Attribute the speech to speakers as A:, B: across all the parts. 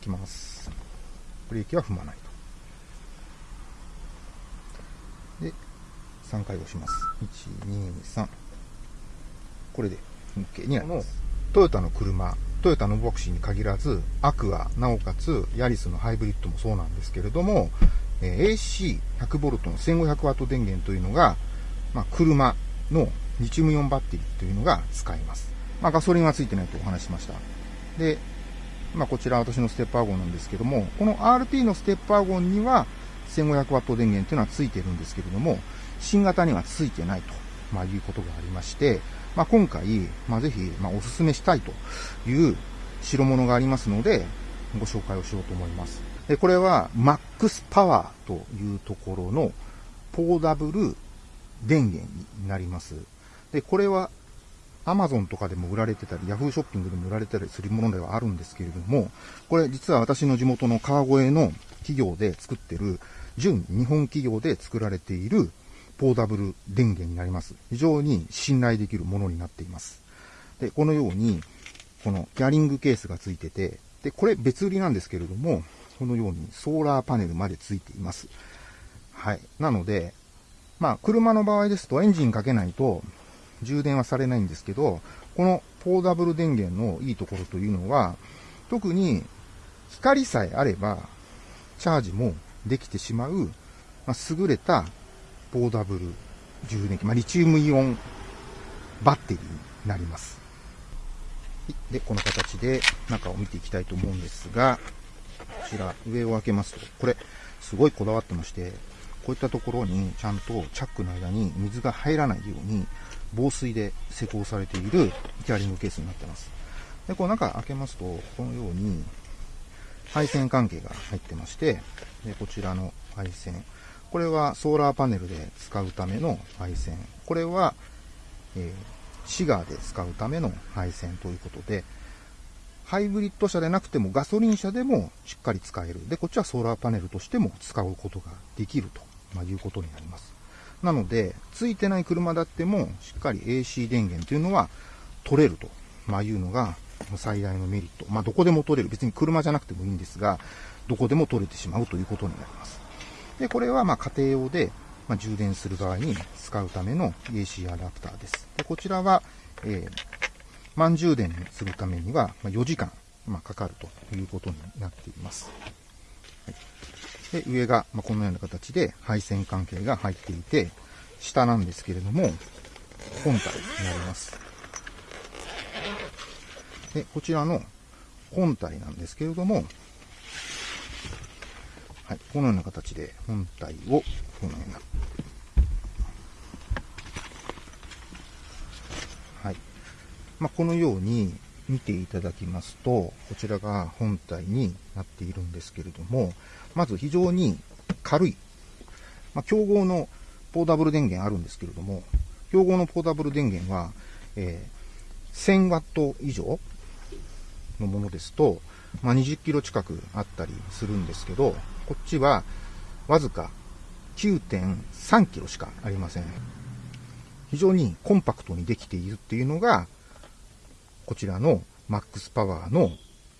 A: きます。ブレーキは踏まないと。で、3回押します。1、2、3。これで OK になります。トヨタの車、トヨタのボクシーに限らず、アクア、なおかつ、ヤリスのハイブリッドもそうなんですけれども、え AC100V の 1500W 電源というのが、まあ、車のリチウムイオンバッテリーというのが使えます。まあ、ガソリンはついてないとお話しました。で、まあ、こちら私のステップワゴンなんですけども、この RT のステップワゴンには 1500W 電源というのはついてるんですけれども、新型にはついてないと、まあ、いうことがありまして、まあ、今回、まあ、ぜひ、まあ、お勧めしたいという代物がありますので、ご紹介をしようと思います。でこれは、マックスパワーというところのポーダブル電源になります。で、これは Amazon とかでも売られてたり、Yahoo ショッピングでも売られてたりするものではあるんですけれども、これ実は私の地元の川越の企業で作ってる、純日本企業で作られているポーダブル電源になります。非常に信頼できるものになっています。で、このように、このギャリングケースがついてて、で、これ別売りなんですけれども、このようにソーラーパネルまでついています。はい。なので、まあ、車の場合ですとエンジンかけないと充電はされないんですけど、このポーダブル電源のいいところというのは、特に光さえあれば、チャージもできてしまう、まあ、優れたポーダブル充電器、まあ、リチウムイオンバッテリーになります。で、この形で中を見ていきたいと思うんですが、こちら上を開けますと、これすごいこだわってまして、こういったところにちゃんとチャックの間に水が入らないように防水で施工されているキャリングケースになってます。で、こう中開けますと、このように配線関係が入ってまして、で、こちらの配線。これはソーラーパネルで使うための配線。これは、えー、シガーで使うための配線ということで、ハイブリッド車でなくてもガソリン車でもしっかり使える。で、こっちはソーラーパネルとしても使うことができると、まあ、いうことになります。なので、ついてない車だっても、しっかり AC 電源というのは取れると、まあ、いうのが最大のメリット。まあ、どこでも取れる。別に車じゃなくてもいいんですが、どこでも取れてしまうということになります。で、これはま家庭用で、ま充電する場合に使うための AC アダプターです。で、こちらは、えー、満充電するためには4時間、まかかるということになっています。で、上が、まこのような形で配線関係が入っていて、下なんですけれども、本体になります。で、こちらの本体なんですけれども、はい、このような形で本体を、このような、はい。まあ、このように見ていただきますと、こちらが本体になっているんですけれども、まず非常に軽い。まあ、競合のポータブル電源あるんですけれども、競合のポータブル電源は、えー、1000ワット以上のものですと、まあ、20キロ近くあったりするんですけど、こっちはわずか9.3キロしかありません。非常にコンパクトにできているっていうのが、こちらのマックスパワーの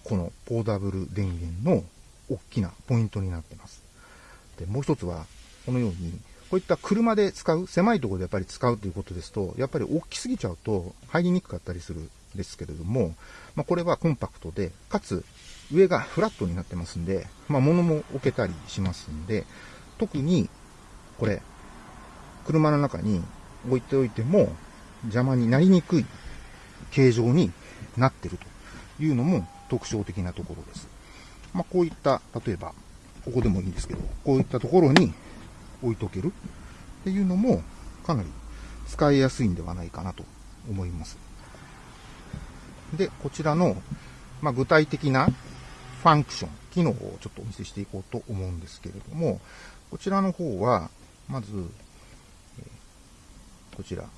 A: このポーダブル電源の大きなポイントになってます。で、もう一つは、このように、こういった車で使う、狭いところでやっぱり使うということですと、やっぱり大きすぎちゃうと入りにくかったりするんですけれども、まあ、これはコンパクトで、かつ上がフラットになってますんで、まあ、物も置けたりしますんで、特にこれ、車の中に置いておいても邪魔になりにくい形状になってるというのも特徴的なところです。まあ、こういった、例えば、ここでもいいんですけど、こういったところに置いとけるっていうのも、かなり使いやすいんではないかなと思います。で、こちらの、まあ、具体的なファンクション、機能をちょっとお見せしていこうと思うんですけれども、こちらの方は、まず、こちら、こ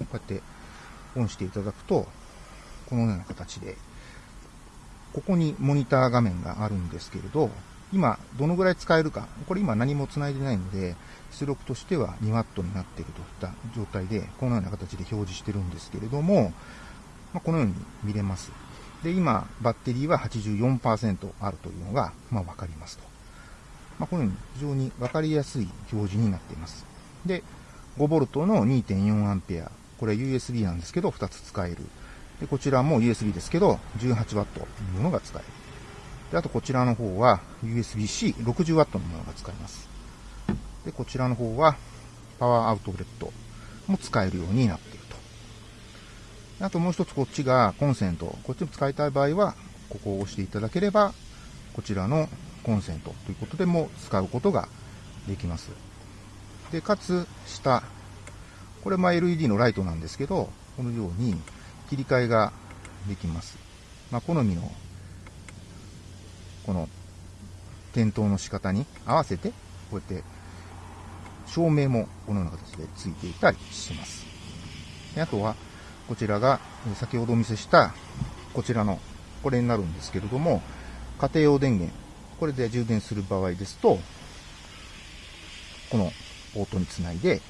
A: うやってオンしていただくと、このような形で、ここにモニター画面があるんですけれど、今、どのぐらい使えるか、これ今何も繋いでないので、出力としては 2W になっているといった状態で、このような形で表示してるんですけれども、ま、このように見れます。で、今、バッテリーは84%あるというのが、まあ、わかりますと。まあ、このように非常にわかりやすい表示になっています。で、5V の 2.4A。これ USB なんですけど、2つ使える。で、こちらも USB ですけど、18W のものが使える。で、あとこちらの方は USB-C、60W のものが使えます。で、こちらの方はパワーアウトレットも使えるようになっていると。あともう一つこっちがコンセント。こっちも使いたい場合は、ここを押していただければ、こちらのコンセントということでも使うことができます。で、かつ、下。これも LED のライトなんですけど、このように切り替えができます。まあ、好みの、この、点灯の仕方に合わせて、こうやって照明もこのような形でついていたりします。であとは、こちらが、先ほどお見せした、こちらの、これになるんですけれども、家庭用電源、これで充電する場合ですと、このポートにつないで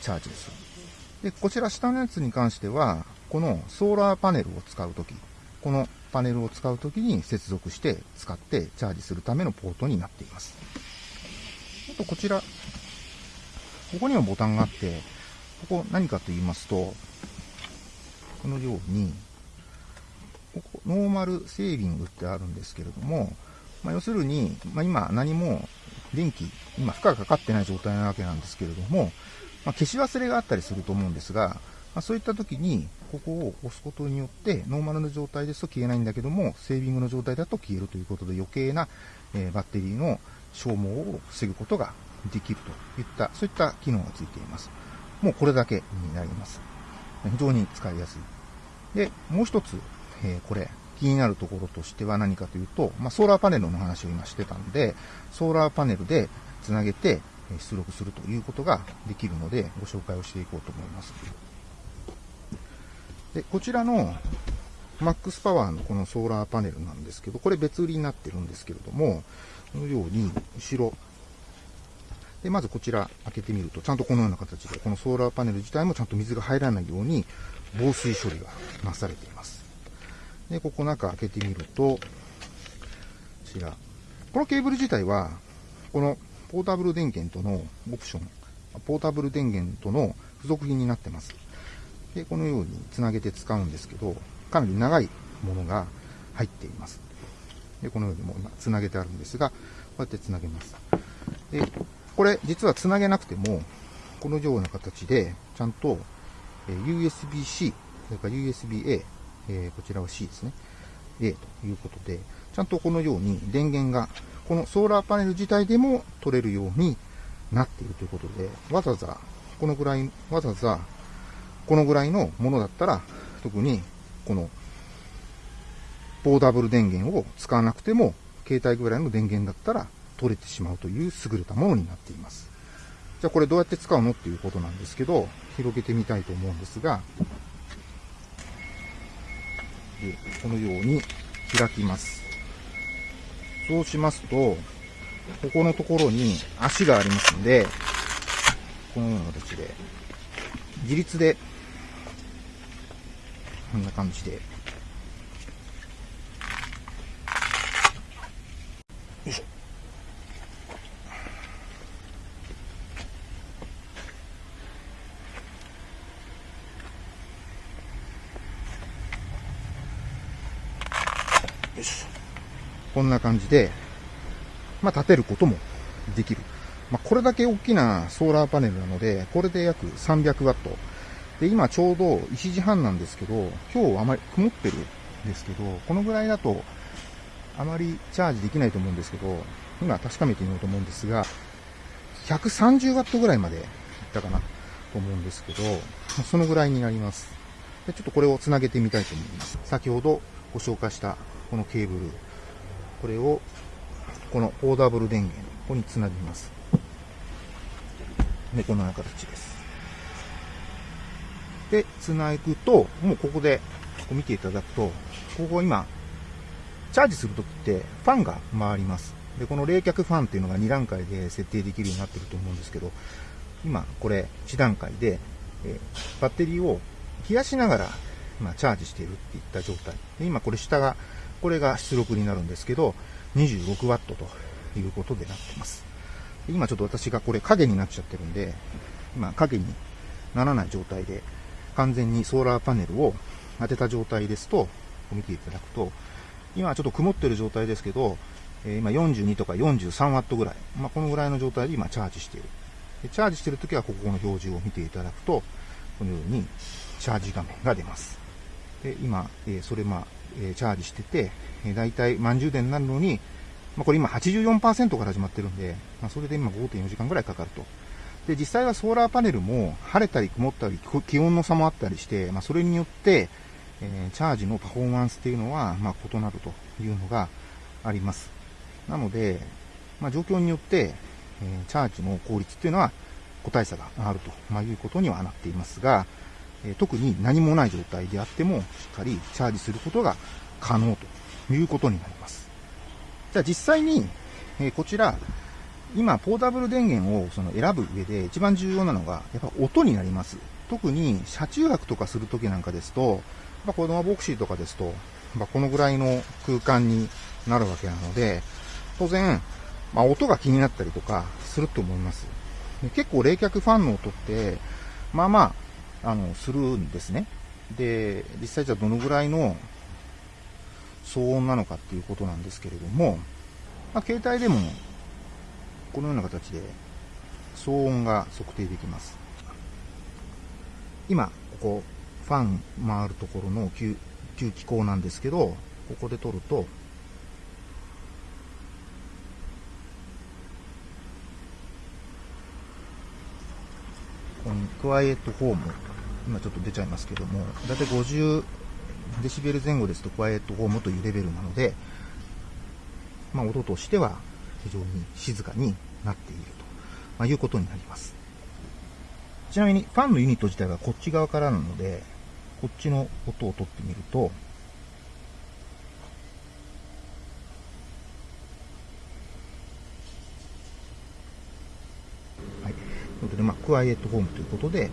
A: チャージをす。で、こちら下のやつに関しては、このソーラーパネルを使うとき、このパネルを使うときに接続して使ってチャージするためのポートになっています。あとこちら、ここにもボタンがあって、ここ何かと言いますと、このように、ここ、ノーマルセービングってあるんですけれども、まあ、要するに、まあ、今何も電気、今負荷がかかってない状態なわけなんですけれども、まあ、消し忘れがあったりすると思うんですが、まあ、そういった時に、ここを押すことによって、ノーマルの状態ですと消えないんだけども、セービングの状態だと消えるということで余計な、え、バッテリーの消耗を防ぐことができるといった、そういった機能がついています。もうこれだけになります。非常に使いやすい。で、もう一つ、えー、これ、気になるところとしては何かというと、まあ、ソーラーパネルの話を今してたんで、ソーラーパネルでつなげて出力するということができるので、ご紹介をしていこうと思います。で、こちらのマックスパワーのこのソーラーパネルなんですけど、これ別売りになってるんですけれども、このように後ろ、で、まずこちら開けてみると、ちゃんとこのような形で、このソーラーパネル自体もちゃんと水が入らないように防水処理がなされています。で、ここ中開けてみると、こちら。このケーブル自体は、このポータブル電源とのオプション、ポータブル電源との付属品になってます。で、このようにつなげて使うんですけど、かなり長いものが入っています。で、このようにもう今つなげてあるんですが、こうやってつなげます。で、これ実はつなげなくても、このような形で、ちゃんと、USB-C、それから USB-A、えこちらは C ですね。A ということで、ちゃんとこのように電源が、このソーラーパネル自体でも取れるようになっているということで、わざわざ、このぐらい、わざわざ、このぐらいのものだったら、特に、この、ポータブル電源を使わなくても、携帯ぐらいの電源だったら取れてしまうという優れたものになっています。じゃあこれどうやって使うのっていうことなんですけど、広げてみたいと思うんですが、でこのように開きます。そうしますと、ここのところに足がありますんで、このような形で、自立で、こんな感じで、よいしょ。よしこんな感じで、まあ、立てることもできる。まあ、これだけ大きなソーラーパネルなので、これで約300ワット。で、今ちょうど1時半なんですけど、今日あまり曇ってるんですけど、このぐらいだと、あまりチャージできないと思うんですけど、今確かめてみようと思うんですが、130ワットぐらいまでいったかなと思うんですけど、そのぐらいになります。でちょっとこれをつなげてみたいと思います。先ほどご紹介したこのケーブル、これを、このオーダブル電源、ここにつなぎます。で、このような形です。で、つなぐと、もうここで、ここ見ていただくと、ここ今、チャージするときってファンが回ります。で、この冷却ファンっていうのが2段階で設定できるようになってると思うんですけど、今、これ1段階で、えバッテリーを冷やしながら今チャージしているっていった状態。で今これ下が、これが出力になるんですけど、26W ということでなってます。今ちょっと私がこれ影になっちゃってるんで、今影にならない状態で、完全にソーラーパネルを当てた状態ですと、見ていただくと、今ちょっと曇ってる状態ですけど、え今42とか 43W ぐらい、まあ、このぐらいの状態で今チャージしている。でチャージしてるときはここの表示を見ていただくと、このようにチャージ画面が出ます。で今、えそれまあ、えチャージしてて、え大体満充電になるのに、まあ、これ今84%から始まってるんで、まあ、それで今5.4時間ぐらいかかると。で、実際はソーラーパネルも晴れたり曇ったり気温の差もあったりして、まあ、それによって、えー、チャージのパフォーマンスっていうのは、まあ、異なるというのがあります。なので、まあ、状況によって、えー、チャージの効率っていうのは個体差があると、ま、いうことにはなっていますが、え、特に何もない状態であっても、しっかりチャージすることが可能ということになります。じゃあ実際に、え、こちら、今、ポータブル電源をその選ぶ上で一番重要なのが、やっぱ音になります。特に車中泊とかするときなんかですと、まあ、子供ボクシーとかですと、まあ、このぐらいの空間になるわけなので、当然、まあ、音が気になったりとかすると思います。結構冷却ファンの音って、まあまあ、あの、するんですね。で、実際じゃあどのぐらいの騒音なのかっていうことなんですけれども、まあ、携帯でもこのような形で騒音が測定できます。今、ここ、ファン回るところの吸吸気口なんですけど、ここで撮ると、このクワイエットホーム、今ちょっと出ちゃいますけども、だいたい50デシベル前後ですとクワイエットホームというレベルなので、まあ、音としては非常に静かになっていると、まあ、いうことになります。ちなみにファンのユニット自体はこっち側からなので、こっちの音を取ってみると、はい。ということで、まあ、クワイエットホームということで、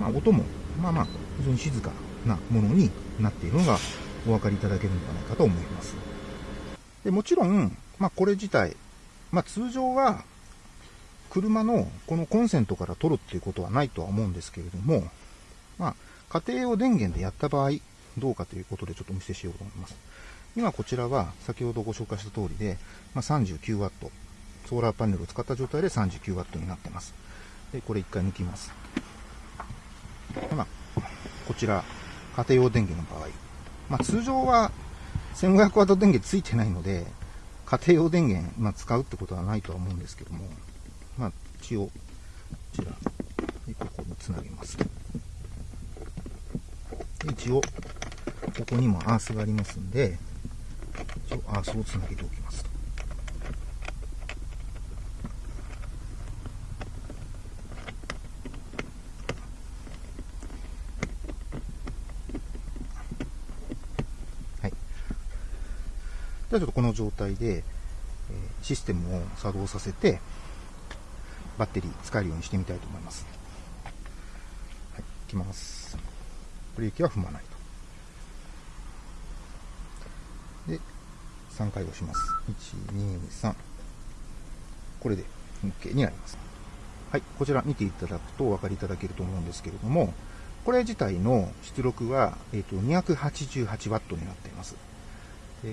A: まあ、音も、まあまあ、非常に静かなものになっているのがお分かりいただけるのではないかと思います。でもちろん、まあ、これ自体、まあ、通常は、車のこのコンセントから取るっていうことはないとは思うんですけれども、まあ、家庭用電源でやった場合、どうかということでちょっとお見せしようと思います。今こちらは先ほどご紹介した通りで、まあ、39W、ソーラーパネルを使った状態で 39W になってます。で、これ一回抜きます。まあ、こちら、家庭用電源の場合、まあ、通常は 1500W 電源ついてないので、家庭用電源、まあ、使うってことはないとは思うんですけども、まあ、一応、こちら、ここにつなげます。一応、ここにもアースがありますんで、一応アースをつなげておきますと。ではちょっとこの状態で、システムを作動させて、バッテリー使えるようにしてみたいと思います。はい、いきます。ブレーキは踏まないと。で、3回押します。1、2、3。これで OK になります。はい、こちら見ていただくとお分かりいただけると思うんですけれども、これ自体の出力は、えーと、288W になっています。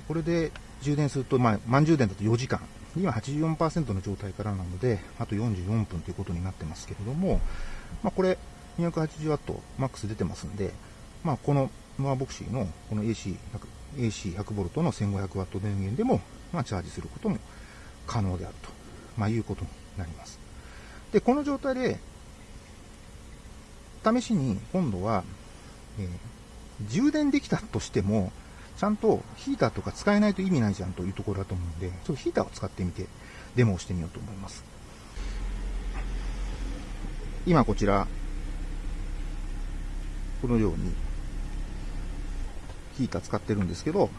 A: これで充電すると、まあ、満充電だと4時間。今84%の状態からなので、あと44分ということになってますけれども、まあ、これ 280W マックス出てますんで、まあ、このノアボクシーのこの AC100V AC の 1500W 電源でも、まあ、チャージすることも可能であると、まあ、いうことになります。で、この状態で、試しに今度は、えー、充電できたとしても、ちゃんとヒーターとか使えないと意味ないじゃんというところだと思うんで、ちょっとヒーターを使ってみて、デモをしてみようと思います。今こちら、このように、ヒーター使ってるんですけど、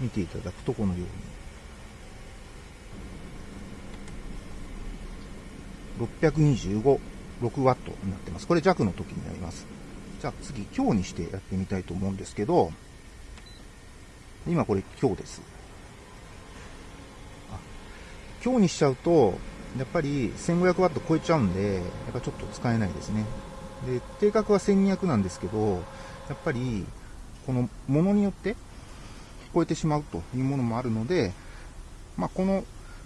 A: 見ていただくとこのように、625 6ワットになってます。これ弱の時になります。じゃあ次、強にしてやってみたいと思うんですけど、今これ強です。強にしちゃうと、やっぱり1500ワット超えちゃうんで、やっぱちょっと使えないですね。で、定格は1200なんですけど、やっぱり、このものによって聞こえてしまうというものもあるので、まあ、この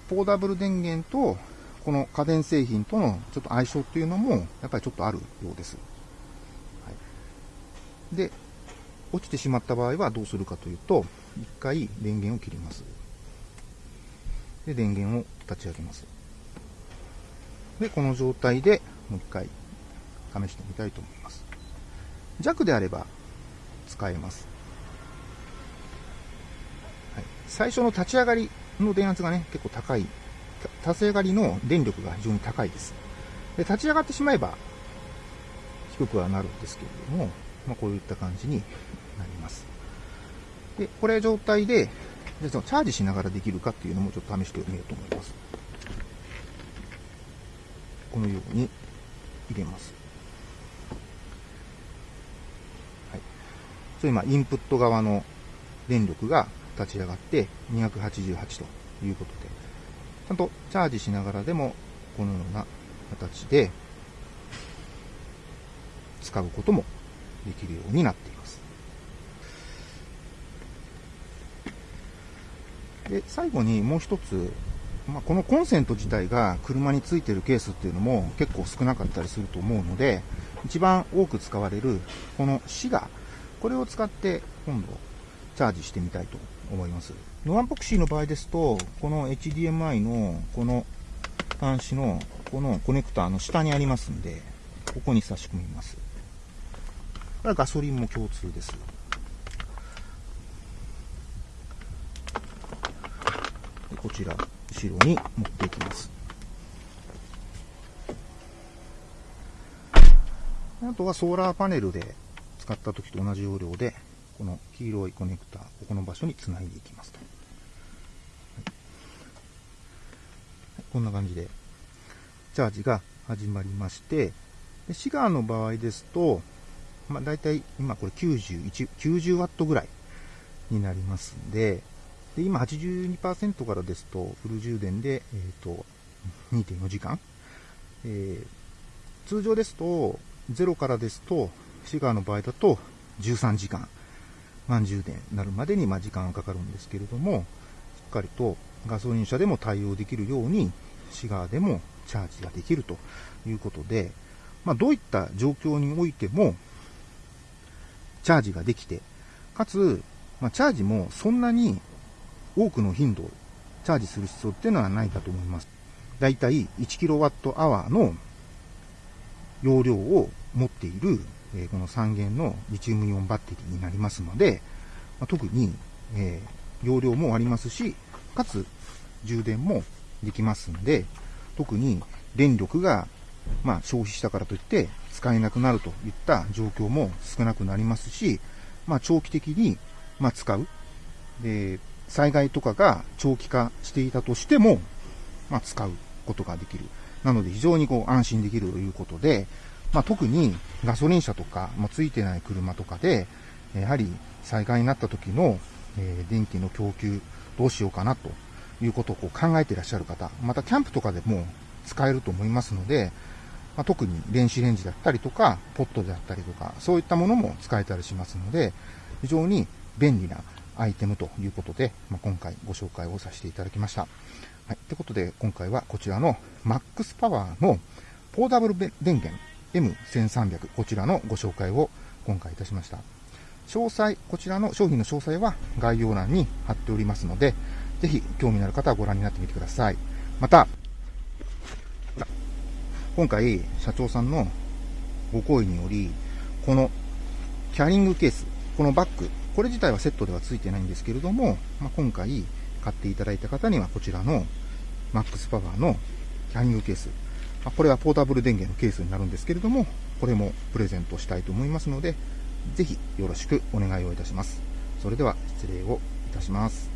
A: ポーダブル電源とこの家電製品とのちょっと相性っていうのもやっぱりちょっとあるようです。で、落ちてしまった場合はどうするかというと、一回電源を切ります。で、電源を立ち上げます。で、この状態でもう一回試してみたいと思います。弱であれば使えます。はい、最初の立ち上がりの電圧がね、結構高い。立ち上がりの電力が非常に高いです。で、立ち上がってしまえば低くはなるんですけれども、まあ、こういった感じになります。で、これ状態で、でそのチャージしながらできるかっていうのもちょっと試してみようと思います。このように入れます。はい。それ今、インプット側の電力が立ち上がって288ということで、ちゃんとチャージしながらでもこのような形で使うこともできるようになっています。で、最後にもう一つ、まあ、このコンセント自体が車についてるケースっていうのも結構少なかったりすると思うので、一番多く使われるこのシガ、これを使って今度チャージしてみたいと思います。ノアンポクシーの場合ですと、この HDMI のこの端子のこのコネクターの下にありますんで、ここに差し込みます。これはガソリンも共通です。でこちら、後ろに持っていきます。あとはソーラーパネルで使った時と同じ要領で、この黄色いコネクタ、ここの場所につないでいきますと。こんな感じで、チャージが始まりまして、シガーの場合ですと、まあ、大体今これ91、90ワットぐらいになりますんで、で今82%からですと、フル充電で、えっ、ー、と、2.4時間。えー、通常ですと、0からですと、シガーの場合だと13時間。満充電になるまでにま時間がかかるんですけれども、しっかりとガソリン車でも対応できるように、シガーでもチャージができるということで、まあ、どういった状況においても、チャージができて、かつ、まあ、チャージもそんなに多くの頻度、チャージする必要っていうのはないかと思います。だいたい 1kWh の容量を持っているえこの3元のリチウムイオンバッテリーになりますので、ま特に、え容量もありますし、かつ充電もできますんで、特に電力が、まあ、消費したからといって使えなくなるといった状況も少なくなりますし、まあ、長期的に、ま使う。で、災害とかが長期化していたとしても、まあ、使うことができる。なので非常にこう安心できるということで、まあ、特にガソリン車とかもついてない車とかで、やはり災害になった時の、え電気の供給どうしようかなということをこう考えていらっしゃる方、またキャンプとかでも使えると思いますので、まあ、特に電子レンジだったりとか、ポットであったりとか、そういったものも使えたりしますので、非常に便利なアイテムということで、まあ、今回ご紹介をさせていただきました。はい。ということで、今回はこちらの MAX パワーのポーダブル電源 M1300、こちらのご紹介を今回いたしました。詳細、こちらの商品の詳細は概要欄に貼っておりますので、ぜひ興味のある方はご覧になってみてください。また、今回、社長さんのご好意により、このキャリングケース、このバッグ、これ自体はセットでは付いてないんですけれども、まあ、今回買っていただいた方にはこちらのマックスパワーのキャリングケースま、これはポータブル電源のケースになるんですけれども、これもプレゼントしたいと思いますので、ぜひよろしくお願いをいたします。それでは失礼をいたします。